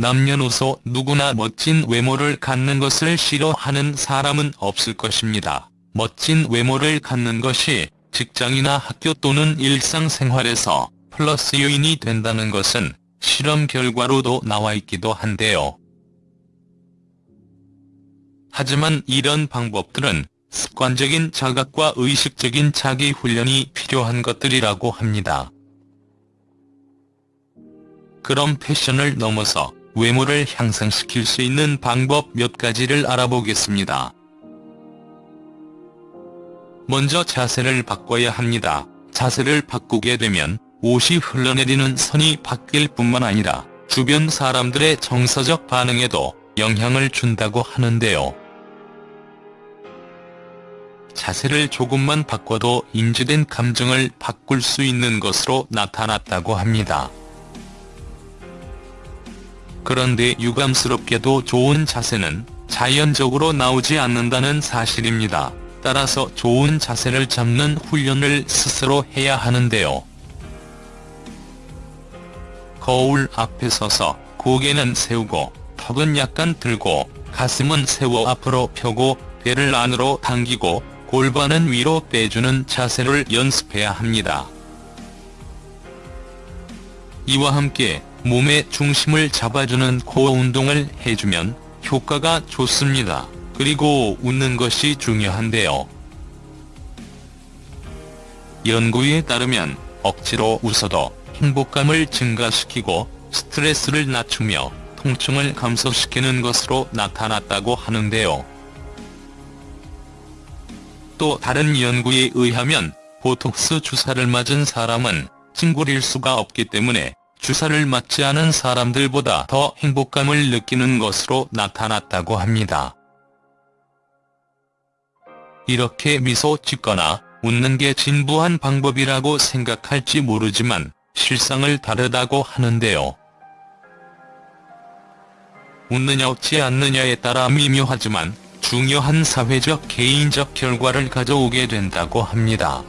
남녀노소 누구나 멋진 외모를 갖는 것을 싫어하는 사람은 없을 것입니다. 멋진 외모를 갖는 것이 직장이나 학교 또는 일상생활에서 플러스 요인이 된다는 것은 실험 결과로도 나와 있기도 한데요. 하지만 이런 방법들은 습관적인 자각과 의식적인 자기 훈련이 필요한 것들이라고 합니다. 그럼 패션을 넘어서 외모를 향상시킬 수 있는 방법 몇 가지를 알아보겠습니다. 먼저 자세를 바꿔야 합니다. 자세를 바꾸게 되면 옷이 흘러내리는 선이 바뀔 뿐만 아니라 주변 사람들의 정서적 반응에도 영향을 준다고 하는데요. 자세를 조금만 바꿔도 인지된 감정을 바꿀 수 있는 것으로 나타났다고 합니다. 그런데 유감스럽게도 좋은 자세는 자연적으로 나오지 않는다는 사실입니다. 따라서 좋은 자세를 잡는 훈련을 스스로 해야 하는데요. 거울 앞에 서서 고개는 세우고 턱은 약간 들고 가슴은 세워 앞으로 펴고 배를 안으로 당기고 골반은 위로 빼주는 자세를 연습해야 합니다. 이와 함께 몸의 중심을 잡아주는 코어 운동을 해주면 효과가 좋습니다. 그리고 웃는 것이 중요한데요. 연구에 따르면 억지로 웃어도 행복감을 증가시키고 스트레스를 낮추며 통증을 감소시키는 것으로 나타났다고 하는데요. 또 다른 연구에 의하면 보톡스 주사를 맞은 사람은 찡그릴 수가 없기 때문에 주사를 맞지 않은 사람들보다 더 행복감을 느끼는 것으로 나타났다고 합니다. 이렇게 미소 짓거나 웃는 게 진부한 방법이라고 생각할지 모르지만 실상을 다르다고 하는데요. 웃느냐 웃지 않느냐에 따라 미묘하지만 중요한 사회적 개인적 결과를 가져오게 된다고 합니다.